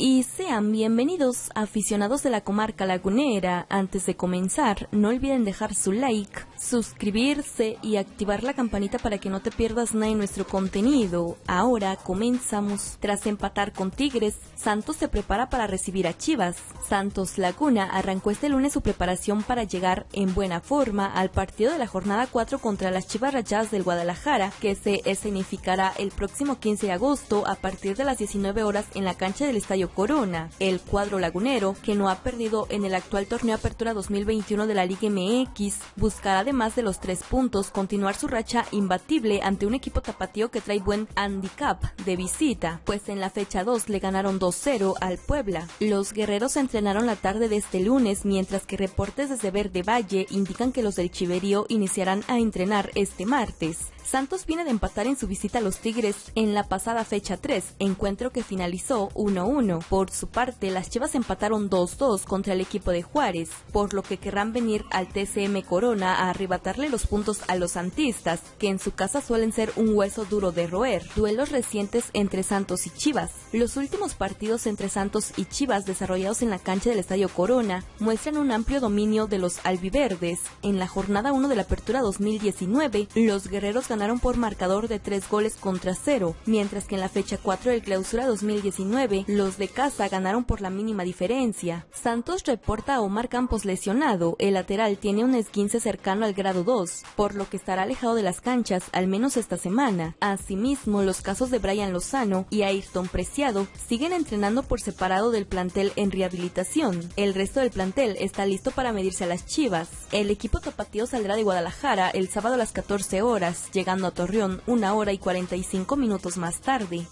y sean bienvenidos aficionados de la comarca lagunera. Antes de comenzar, no olviden dejar su like, suscribirse y activar la campanita para que no te pierdas nada de nuestro contenido. Ahora comenzamos. Tras empatar con Tigres, Santos se prepara para recibir a Chivas. Santos Laguna arrancó este lunes su preparación para llegar en buena forma al partido de la jornada 4 contra las Chivas Rayadas del Guadalajara, que se escenificará el próximo 15 de agosto a partir de las 19 horas en la cancha del Estadio Corona. El cuadro lagunero, que no ha perdido en el actual torneo Apertura 2021 de la Liga MX, buscará además de los tres puntos continuar su racha imbatible ante un equipo tapatío que trae buen handicap de visita, pues en la fecha 2 le ganaron 2-0 al Puebla. Los guerreros entrenaron la tarde de este lunes, mientras que reportes desde Verde Valle indican que los del Chiverío iniciarán a entrenar este martes. Santos viene de empatar en su visita a los Tigres en la pasada fecha 3, encuentro que finalizó 1-1. Por su parte, las Chivas empataron 2-2 contra el equipo de Juárez, por lo que querrán venir al TCM Corona a arrebatarle los puntos a los santistas, que en su casa suelen ser un hueso duro de roer. Duelos recientes entre Santos y Chivas. Los últimos partidos entre Santos y Chivas desarrollados en la cancha del Estadio Corona muestran un amplio dominio de los albiverdes. En la jornada 1 de la Apertura 2019, los guerreros ganaron ganaron por marcador de 3 goles contra 0, mientras que en la fecha 4 del clausura 2019, los de casa ganaron por la mínima diferencia. Santos reporta a Omar Campos lesionado, el lateral tiene un esguince cercano al grado 2, por lo que estará alejado de las canchas al menos esta semana. Asimismo, los casos de Brian Lozano y Ayrton Preciado siguen entrenando por separado del plantel en rehabilitación. El resto del plantel está listo para medirse a las Chivas. El equipo tapatío saldrá de Guadalajara el sábado a las 14 horas, llegando a Torreón una hora y 45 minutos más tarde.